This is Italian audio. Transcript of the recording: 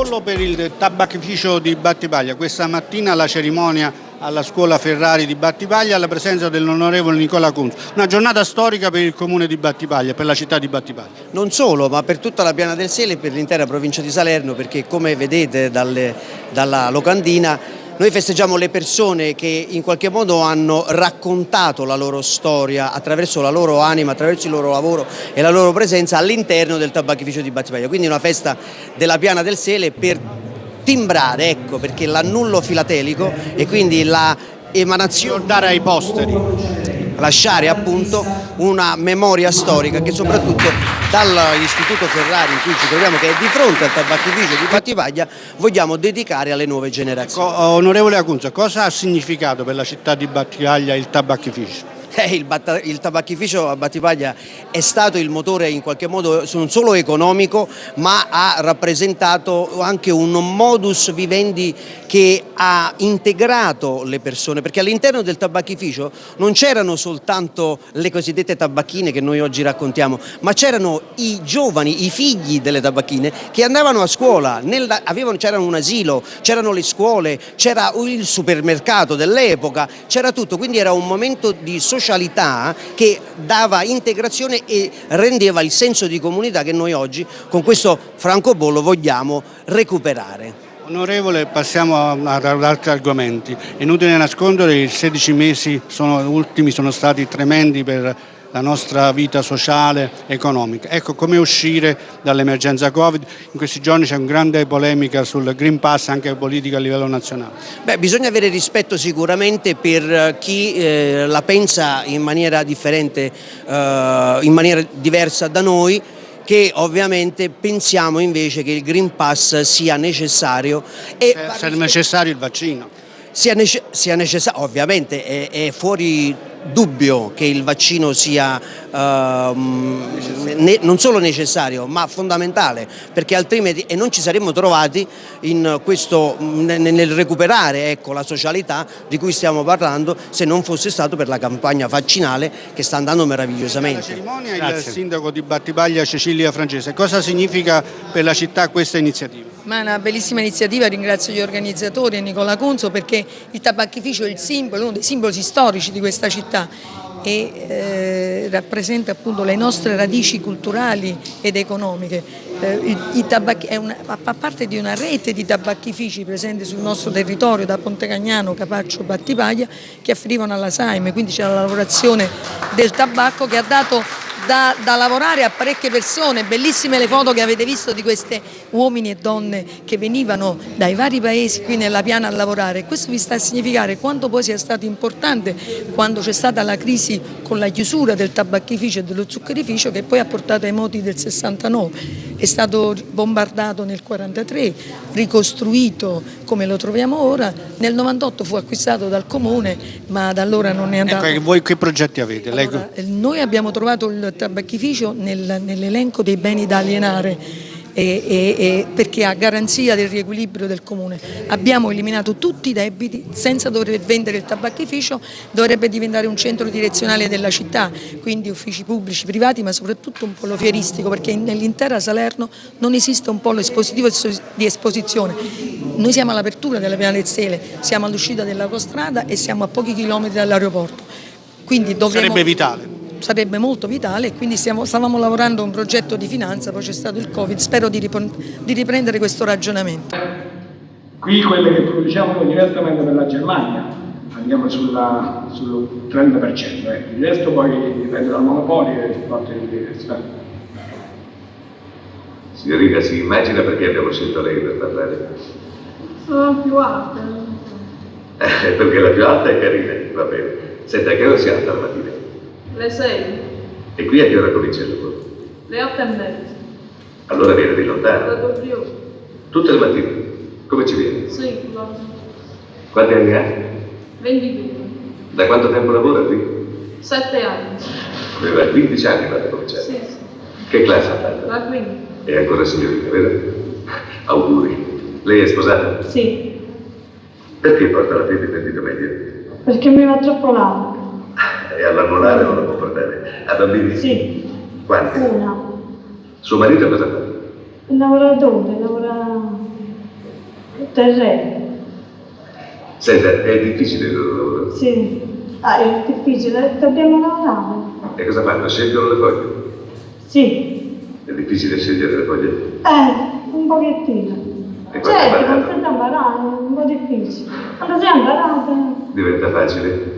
francobollo per il tabacchificio di Battipaglia. Questa mattina la cerimonia alla scuola Ferrari di Battipaglia alla presenza dell'onorevole Nicola Kunz. Una giornata storica per il comune di Battipaglia, per la città di Battipaglia. Non solo, ma per tutta la Piana del Sele e per l'intera provincia di Salerno, perché come vedete dalle, dalla locandina noi festeggiamo le persone che in qualche modo hanno raccontato la loro storia attraverso la loro anima, attraverso il loro lavoro e la loro presenza all'interno del tabacchificio di Battipaglia. Quindi una festa della Piana del Sele per timbrare, ecco, perché l'annullo filatelico e quindi la emanazione... Dare ai posteri lasciare appunto una memoria storica che soprattutto dall'Istituto Ferrari in cui ci troviamo che è di fronte al tabacchificio di Battipaglia vogliamo dedicare alle nuove generazioni. Ecco, onorevole Acunza, cosa ha significato per la città di Battipaglia il tabacchificio? Eh, il, il, tabacchificio a Battipaglia è stato il motore in qualche modo non solo economico ma ha rappresentato anche un modus vivendi che ha integrato le persone perché all'interno del tabacchificio non c'erano soltanto le cosiddette tabacchine che noi oggi raccontiamo ma c'erano i giovani, i figli delle tabacchine che andavano a scuola, c'era un asilo, c'erano le scuole, c'era il supermercato dell'epoca, c'era tutto quindi era un momento di socialità che dava integrazione e rendeva il senso di comunità che noi oggi con questo francobollo vogliamo recuperare. Onorevole, passiamo ad altri argomenti. Inutile nascondere i 16 mesi sono, ultimi sono stati tremendi per la nostra vita sociale, economica. Ecco come uscire dall'emergenza Covid. In questi giorni c'è una grande polemica sul Green Pass anche politica a livello nazionale. Beh, bisogna avere rispetto sicuramente per chi eh, la pensa in maniera differente, eh, in maniera diversa da noi che ovviamente pensiamo invece che il Green Pass sia necessario. E se è necessario il vaccino. Sia, nece sia necessario, ovviamente è, è fuori dubbio che il vaccino sia uh, ne, non solo necessario ma fondamentale perché altrimenti e non ci saremmo trovati in questo, nel recuperare ecco, la socialità di cui stiamo parlando se non fosse stato per la campagna vaccinale che sta andando meravigliosamente. La cerimonia Grazie. il sindaco di Battipaglia Cecilia Francese, cosa significa per la città questa iniziativa? Una bellissima iniziativa, ringrazio gli organizzatori e Nicola Conzo perché il tabacchificio è il simbolo, uno dei simboli storici di questa città e eh, rappresenta appunto le nostre radici culturali ed economiche. Eh, è una, fa parte di una rete di tabacchifici presenti sul nostro territorio da Pontecagnano, Capaccio, Battipaglia che affidivano alla Saime, quindi c'è la lavorazione del tabacco che ha dato da, da, lavorare a parecchie persone, bellissime le foto che avete visto di questi uomini e donne che venivano dai vari paesi qui nella piana a lavorare. Questo vi sta a significare quanto poi sia stato importante quando c'è stata la crisi con la chiusura del tabacchificio e dello zuccherificio che poi ha portato ai moti del 69. È stato bombardato nel 43, ricostruito come lo troviamo ora, nel 98 fu acquistato dal comune ma da allora non è ecco, andato. Ecco, voi che progetti avete? Allora, noi abbiamo trovato il tabacchificio nel, nell'elenco dei beni da alienare e, e, e perché a garanzia del riequilibrio del comune. Abbiamo eliminato tutti i debiti senza dover vendere il tabacchificio dovrebbe diventare un centro direzionale della città quindi uffici pubblici, privati ma soprattutto un polo fieristico perché nell'intera Salerno non esiste un polo espositivo di esposizione. Noi siamo all'apertura della Piana del Sele siamo all'uscita dell'autostrada e siamo a pochi chilometri dall'aeroporto. Quindi dovremo... sarebbe vitale sarebbe molto vitale e quindi stiamo, stavamo lavorando a un progetto di finanza, poi c'è stato il Covid, spero di, di riprendere questo ragionamento. Qui quelle che produciamo direttamente per la Germania, andiamo sulla, sul 30%, eh. il resto poi dipende dal monopolio e fatto di Signorina, si immagina perché abbiamo scelto lei per parlare? Sono più alta. Eh, perché la più alta è carina, va bene. Senta, che ora si alza la mattina? Le 6. E qui a che ora comincia il lavoro? Le 8 e mezza. Allora viene di lontano? Da Dobbio. Tutte le mattine? Come ci viene? Sì, va. Quanti anni ha? 22. Da quanto tempo lavora qui? 7 anni. Aveva 15 anni quando ha cominciato? Sì, sì. Che classe ha fatto? La quinta. È ancora signorina, vero? Auguri. Lei è sposata? Sì. Perché porta la fede in dito medio? Perché mi va troppo larga. E all'annullare non la può portare? A bambini? Sì. Quanti? Una. Suo marito cosa fa? Il lavoratore, lavora terreno. Senta, è difficile il lavoro. Sì. Ah, è difficile, dobbiamo lavorare. E cosa fanno? Scelgono le foglie? Sì. È difficile scegliere le foglie? Eh, un pochettino. E Certo, sei imparato è un po' difficile. Quando sei imparato... Diventa facile?